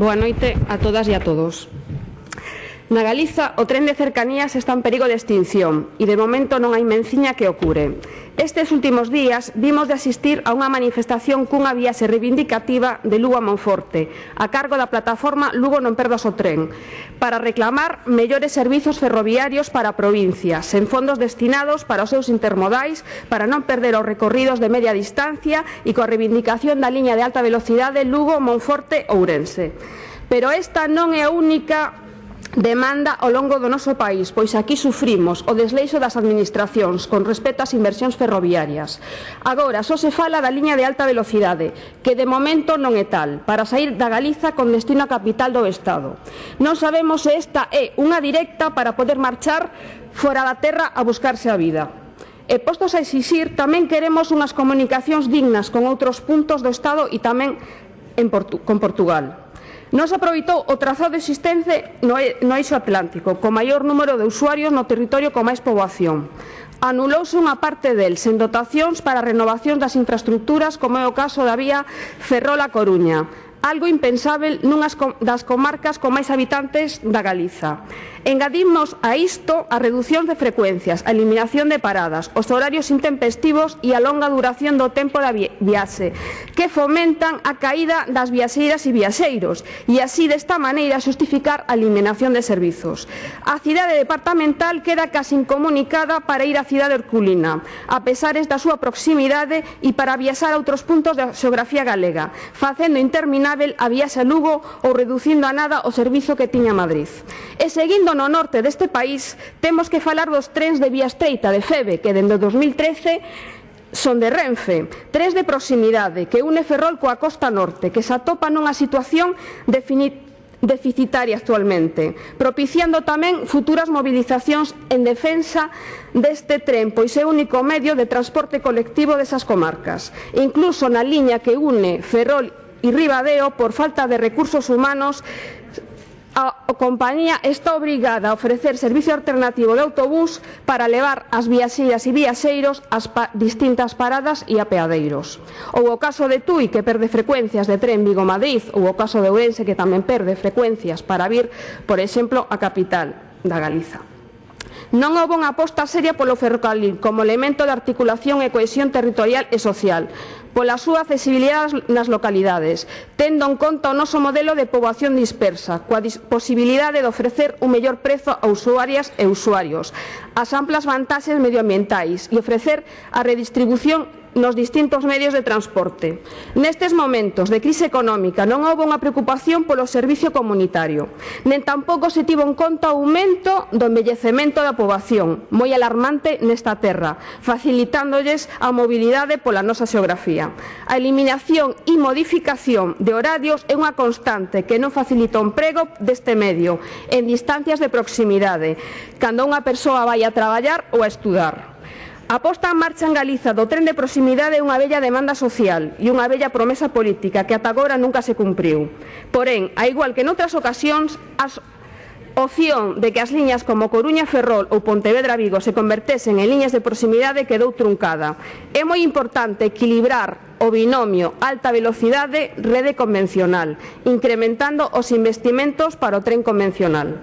Boa noite a todas e a todos. Na Galiza, o tren de cercanías está en perigo de extinción e de momento non hai menciña que o cure. Estes últimos días vimos de asistir a unha manifestación cunha viaxe reivindicativa de Lugo a Monforte, a cargo da plataforma Lugo non perdas o tren, para reclamar mellores servizos ferroviarios para a provincia, sen fondos destinados para os seus intermodais, para non perder os recorridos de media distancia e coa reivindicación da liña de alta velocidade Lugo-Monforte-Ourense. Pero esta non é a única demanda ao longo do noso país, pois aquí sufrimos o desleixo das administracións con respecto ás inversións ferroviarias. Agora, só se fala da liña de alta velocidade, que de momento non é tal, para sair da Galiza con destino a capital do Estado. Non sabemos se esta é unha directa para poder marchar fora da terra a buscarse a vida. E postos a exixir, tamén queremos unhas comunicacións dignas con outros puntos do Estado e tamén en Portu con Portugal. Non se aproveitou o trazado existente no, no eixo atlántico, co maior número de usuarios no territorio con máis poboación. Anulouse unha parte del sen dotacións para a renovación das infraestructuras, como é o caso da vía Ferrol-A Coruña, algo impensável nunhas das comarcas con máis habitantes da Galiza. Engadimos a isto a reducción de frecuencias, a eliminación de paradas, os horarios intempestivos e a longa duración do tempo da viaxe, que fomentan a caída das viaxeiras e viaxeiros, e así desta maneira xustificar a eliminación de servizos. A cidade departamental queda casi incomunicada para ir á cidade herculina, a pesares da súa proximidade e para viaxar a outros puntos da xeografía galega, facendo interminar a viaxe a Lugo ou reducindo a nada o servizo que tiña Madrid. E seguindo no norte deste país, temos que falar dos trens de vía estreita de Febe, que dende 2013 son de Renfe, tres de proximidade que une Ferrol coa costa norte, que se atopa nunha situación deficitaria actualmente, propiciando tamén futuras mobilizacións en defensa deste tren, pois é o único medio de transporte colectivo desas comarcas. Incluso na liña que une Ferrol y Ribadeo, por falta de recursos humanos, a compañía está obrigada a ofrecer servicio alternativo de autobús para levar as viaxeiras e viaxeiros ás pa distintas paradas e apeadeiros. Ou o caso de Tui, que perde frecuencias de tren Vigo-Madrid, ou o caso de Ourense, que tamén perde frecuencias para vir, por exemplo, a capital da Galiza. Non houbo unha aposta seria polo ferrocarril como elemento de articulación e cohesión territorial e social, pola súa accesibilidade nas localidades, tendo en conta o noso modelo de poboación dispersa, coa posibilidade de ofrecer un mellor prezo a usuarias e usuarios, as amplas vantaxes medioambientais e ofrecer a redistribución nos distintos medios de transporte. Nestes momentos de crise económica non houve unha preocupación polo servicio comunitario, nen tampouco se tivo en conta o aumento do envellecemento da poboación, moi alarmante nesta terra, facilitándolles a mobilidade pola nosa xeografía. A eliminación e modificación de horarios é unha constante que non facilita o emprego deste medio en distancias de proximidade, cando unha persoa vai a traballar ou a estudar. A posta en marcha en Galiza do tren de proximidade é unha bella demanda social e unha bella promesa política que ata agora nunca se cumpriu. Porén, a igual que noutras ocasións, as opción de que as liñas como Coruña, Ferrol ou Pontevedra Vigo se convertesen en liñas de proximidade quedou truncada. É moi importante equilibrar o binomio alta velocidade rede convencional, incrementando os investimentos para o tren convencional.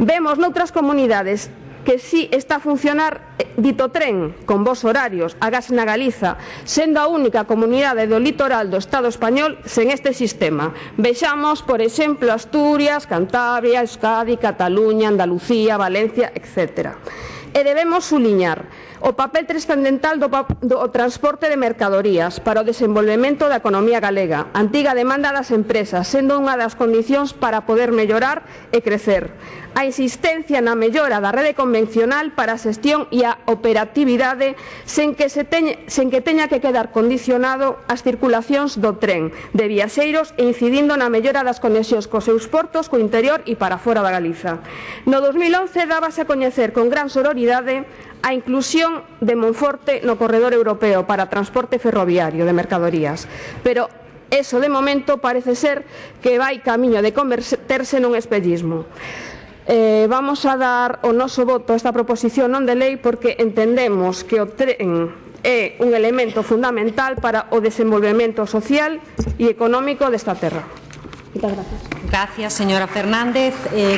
Vemos noutras comunidades que si está a funcionar eh, dito tren con vos horarios, agás na Galiza, sendo a única comunidade do litoral do Estado español sen este sistema. Vexamos, por exemplo, Asturias, Cantabria, Euskadi, Cataluña, Andalucía, Valencia, etc. E debemos suliñar o papel transcendental do, do transporte de mercadorías para o desenvolvemento da economía galega, antiga demanda das empresas, sendo unha das condicións para poder mellorar e crecer. A insistencia na mellora da rede convencional para a xestión e a operatividade sen que, se teña, sen que teña que quedar condicionado as circulacións do tren de viaxeiros e incidindo na mellora das conexións cos seus portos, co interior e para fora da Galiza. No 2011 dábase a coñecer con gran sororidade a inclusión de Monforte no corredor europeo para transporte ferroviario de mercadorías, pero eso de momento parece ser que vai camiño de converterse nun espellismo. Eh, vamos a dar o noso voto a esta proposición non de lei porque entendemos que o tren é un elemento fundamental para o desenvolvemento social e económico desta terra. Muchas gracias. Gracias, señora Fernández. Eh,